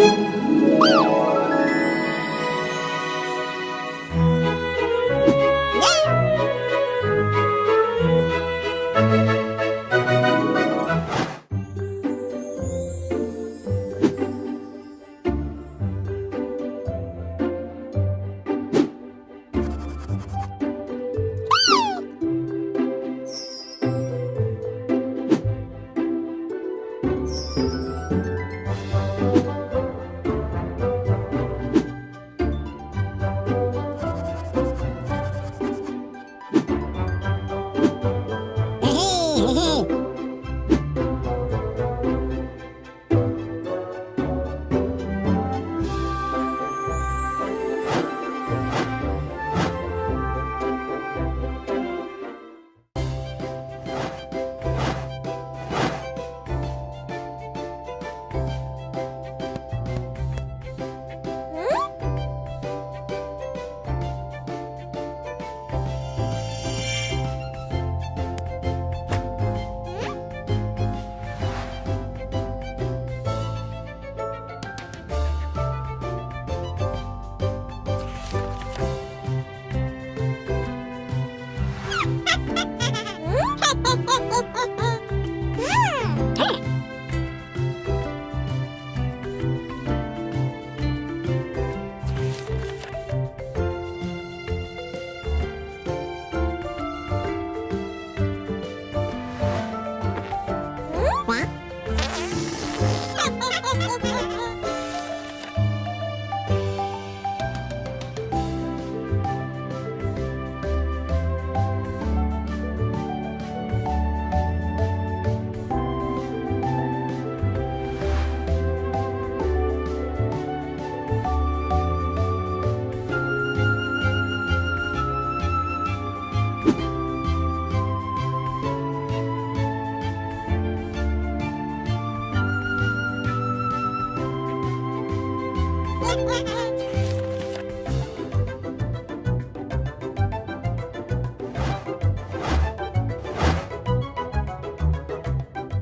Thank mm -hmm. you. Ha ha ha!